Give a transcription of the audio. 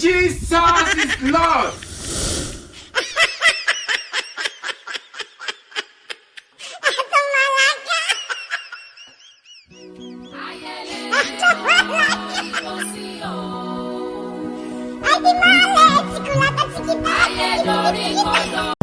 Jesus is Lord! Ay, di mali! Sikulatan si kita!